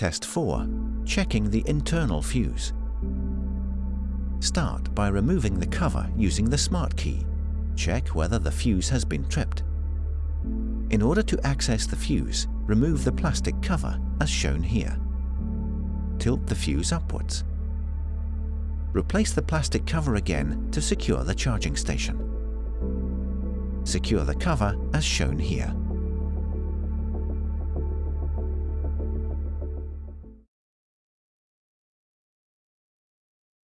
Test 4. Checking the internal fuse. Start by removing the cover using the Smart Key. Check whether the fuse has been tripped. In order to access the fuse, remove the plastic cover as shown here. Tilt the fuse upwards. Replace the plastic cover again to secure the charging station. Secure the cover as shown here.